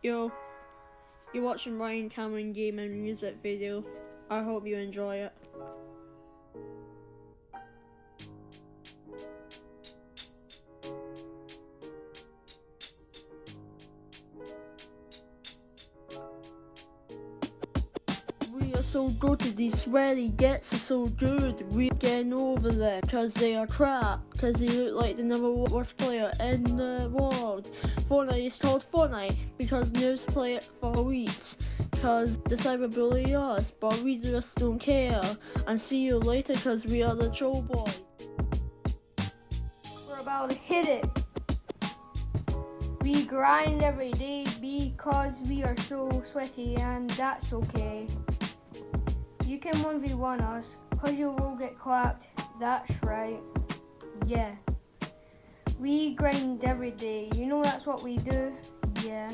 Yo, you're watching Ryan Cameron Gaming music video. I hope you enjoy it. So good these sweaty gets so good. We're getting over them because they are crap. Because they look like the number one worst player in the world. Fortnite is called Fortnite because news play it for weeks. Because the cyberbully us, but we just don't care. And see you later because we are the troll boys. We're about to hit it. We grind every day because we are so sweaty, and that's okay. You can 1v1 us because you will all get clapped. That's right. Yeah. We grind every day. You know that's what we do? Yeah.